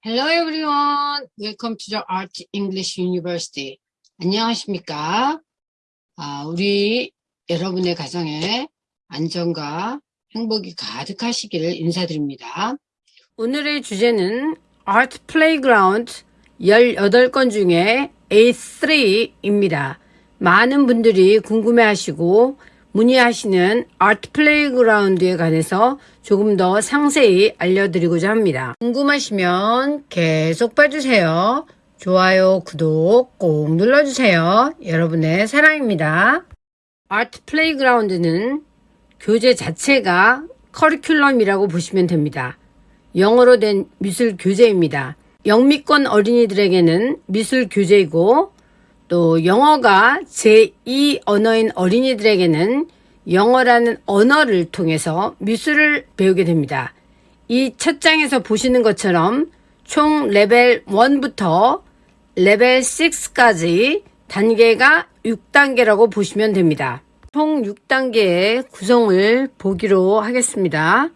Hello everyone. Welcome to the Art English University. 안녕하십니까? 아, 우리 여러분의 가정에 안정과 행복이 가득하시기를 인사드립니다. 오늘의 주제는 Art Playground 18건 중에 A3입니다. 많은 분들이 궁금해 하시고 문의하시는 아트 플레이그라운드에 관해서 조금 더 상세히 알려드리고자 합니다. 궁금하시면 계속 봐주세요. 좋아요, 구독 꼭 눌러주세요. 여러분의 사랑입니다. Art Playground는 교재 자체가 커리큘럼이라고 보시면 됩니다. 영어로 된 미술 교재입니다. 영미권 어린이들에게는 미술 교재이고 또 영어가 제2 언어인 어린이들에게는 영어라는 언어를 통해서 미술을 배우게 됩니다. 이 첫 장에서 보시는 것처럼 총 레벨 1부터 레벨 6까지 단계가 6단계라고 보시면 됩니다. 총 6단계의 구성을 보기로 하겠습니다.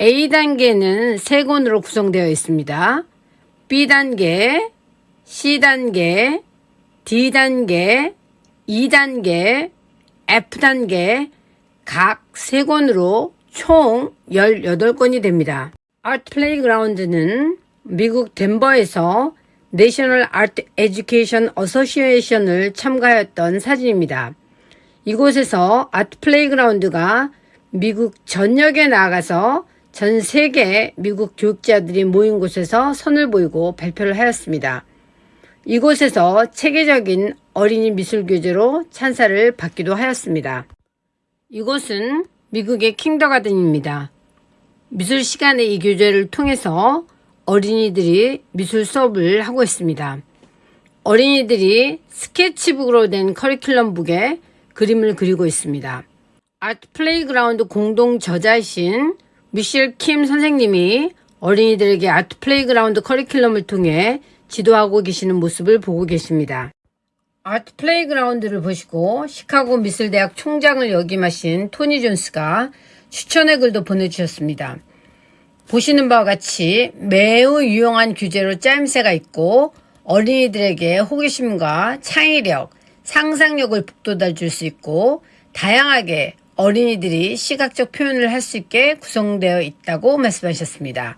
A단계는 3권으로 구성되어 있습니다. B단계, C단계, D단계, E단계, F단계 각 3권으로 총 18권이 됩니다. Art Playground는 미국 덴버에서 National Art Education Association을 참가하였던 사진입니다. 이곳에서 Art Playground가 미국 전역에 나가서 전 세계 미국 교육자들이 모인 곳에서 선을 보이고 발표를 하였습니다. 이곳에서 체계적인 어린이 미술 교재로 찬사를 받기도 하였습니다. 이곳은 미국의 kindergarten입니다. 미술 시간에 이 교재를 통해서 어린이들이 미술 수업을 하고 있습니다. 어린이들이 스케치북으로 된 커리큘럼북에 그림을 그리고 있습니다. Art Playground 공동 저자이신 미셸 킴 선생님이 어린이들에게 Art Playground 커리큘럼을 통해 지도하고 계시는 모습을 보고 계십니다. Art Playground를 보시고 시카고 미술대학 총장을 역임하신 토니 존스가 추천의 글도 보내주셨습니다. 보시는 바와 같이 매우 유용한 교재로 짜임새가 있고 어린이들에게 호기심과 창의력, 상상력을 북돋아 줄 수 있고 다양하게 어린이들이 시각적 표현을 할 수 있게 구성되어 있다고 말씀하셨습니다.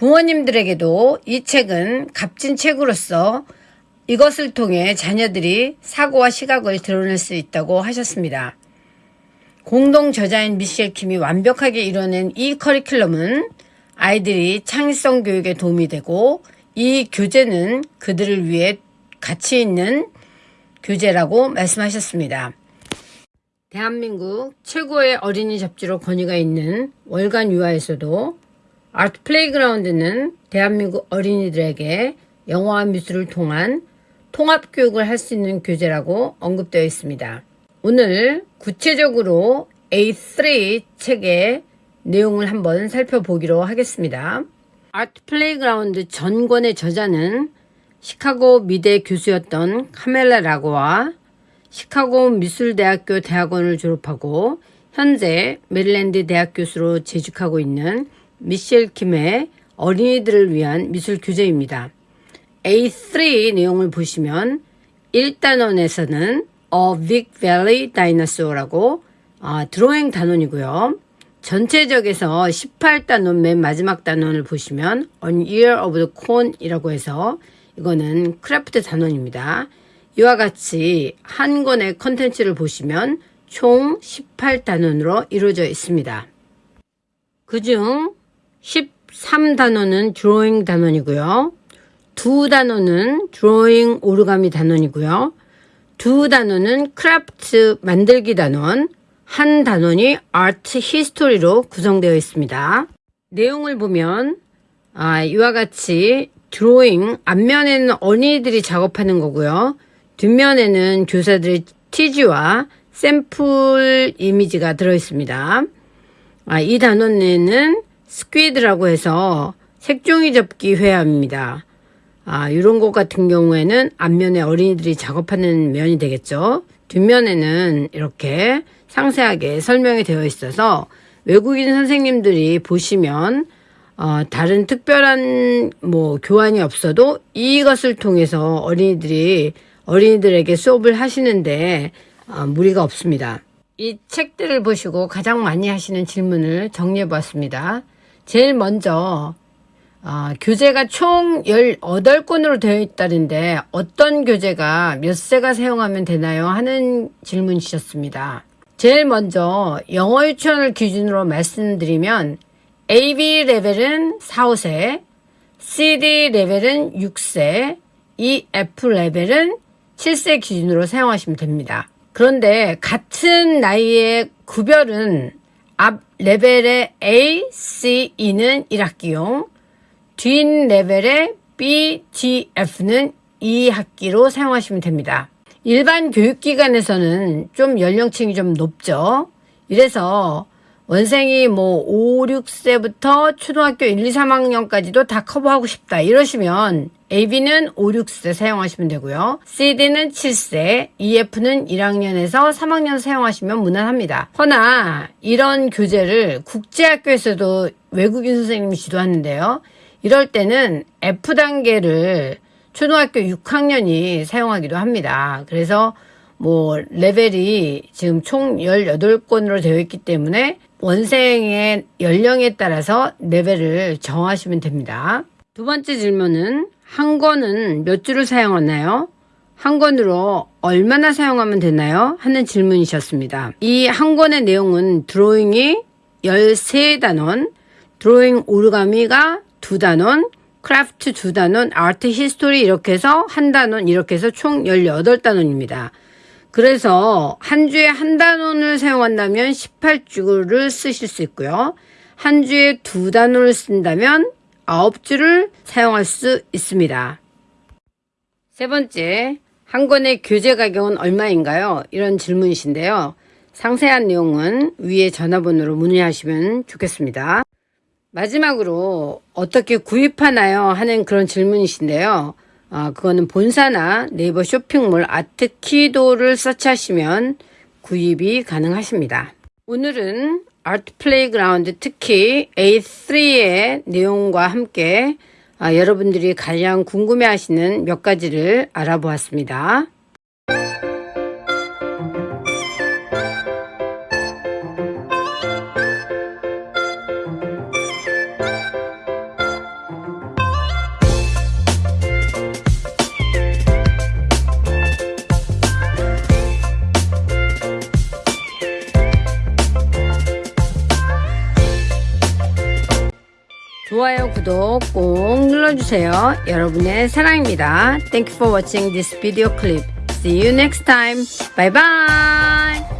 부모님들에게도 이 책은 값진 책으로서 이것을 통해 자녀들이 사고와 시각을 드러낼 수 있다고 하셨습니다. 공동 저자인 미셸 킴이 완벽하게 이뤄낸 이 커리큘럼은 아이들이 창의성 교육에 도움이 되고 이 교재는 그들을 위해 가치 있는 교재라고 말씀하셨습니다. 대한민국 최고의 어린이 잡지로 권위가 있는 월간 유아에서도 Art Playground는 대한민국 어린이들에게 영어와 미술을 통한 통합 교육을 할 수 있는 교재라고 언급되어 있습니다. 오늘 구체적으로 A3 책의 내용을 한번 살펴보기로 하겠습니다. Art Playground 전권의 저자는 시카고 미대 교수였던 카멜라 라고와 시카고 미술대학교 대학원을 졸업하고 현재 메릴랜드 대학 교수로 재직하고 있는 미셸 킴의 어린이들을 위한 미술 교재입니다. A3 내용을 보시면 1단원에서는 A Big Belly Dinosaur라고 아, 드로잉 단원이고요. 전체적에서 18단원 맨 마지막 단원을 보시면 An Ear of the Corn이라고 해서 이거는 craft 단원입니다. 이와 같이 한 권의 컨텐츠를 보시면 총 18단원으로 이루어져 있습니다. 그중 13단원은 드로잉 단원이고요. 두 단원은 드로잉 origami 단원이고요. 두 단원은 craft 만들기 단원, 한 단원이 art history로 구성되어 있습니다. 내용을 보면 아, 이와 같이 드로잉 앞면에는 어린이들이 작업하는 거고요. 뒷면에는 교사들의 티지와 샘플 이미지가 들어 있습니다. 아, 이 단원에는 스퀴드라고 해서 색종이 접기 회화입니다. 아, 이런 것 같은 경우에는 앞면에 어린이들이 작업하는 면이 되겠죠. 뒷면에는 이렇게 상세하게 설명이 되어 있어서 외국인 선생님들이 보시면 어, 다른 특별한 뭐 교환이 없어도 이것을 통해서 어린이들이 어린이들에게 수업을 하시는데 어, 무리가 없습니다. 이 책들을 보시고 가장 많이 하시는 질문을 정리해 보았습니다. 제일 먼저 어, 교재가 총 18권으로 되어 있다는데 어떤 교재가 몇 세가 사용하면 되나요? 하는 질문 주셨습니다. 제일 먼저 영어 유치원을 기준으로 말씀드리면 AB 레벨은 4, 5세, CD 레벨은 6세, EF 레벨은 7세 기준으로 사용하시면 됩니다. 그런데 같은 나이의 구별은 앞 레벨의 A, C, E는 1학기용, 뒷 레벨의 B, D, F는 2학기로 사용하시면 됩니다. 일반 교육기관에서는 좀 연령층이 좀 높죠. 이래서 원생이 뭐 5, 6세부터 초등학교 1, 2, 3학년까지도 다 커버하고 싶다 이러시면 AB는 5, 6세 사용하시면 되고요. CD는 7세, EF는 1학년에서 3학년 사용하시면 무난합니다. 허나 이런 교재를 국제학교에서도 외국인 선생님이 지도하는데요. 이럴 때는 F단계를 초등학교 6학년이 사용하기도 합니다. 그래서 뭐 레벨이 지금 총 18권으로 되어 있기 때문에 원생의 연령에 따라서 레벨을 정하시면 됩니다. 두 번째 질문은 한 권은 몇 주를 사용하나요? 한 권으로 얼마나 사용하면 되나요? 하는 질문이셨습니다. 이 한 권의 내용은 드로잉이 13단원, 드로잉 origami가 2단원, craft 2단원, art history 이렇게 해서 한 단원 이렇게 해서 총 18단원입니다. 그래서 한 주에 한 단원을 사용한다면 18줄을 쓰실 수 있고요. 한 주에 두 단원을 쓴다면 9줄을 사용할 수 있습니다. 세 번째, 한 권의 교재 가격은 얼마인가요? 이런 질문이신데요. 상세한 내용은 위에 전화번호로 문의하시면 좋겠습니다. 마지막으로 어떻게 구입하나요? 하는 그런 질문이신데요. 아, 그거는 본사나 네이버 쇼핑몰 아트키도를 search하시면 구입이 가능하십니다. 오늘은 Art Playground 특히 A3의 내용과 함께 아, 여러분들이 가장 궁금해하시는 몇 가지를 알아보았습니다. 좋아요, 구독 꼭 눌러주세요. 여러분의 사랑입니다. Thank you for watching this video clip. See you next time. Bye bye.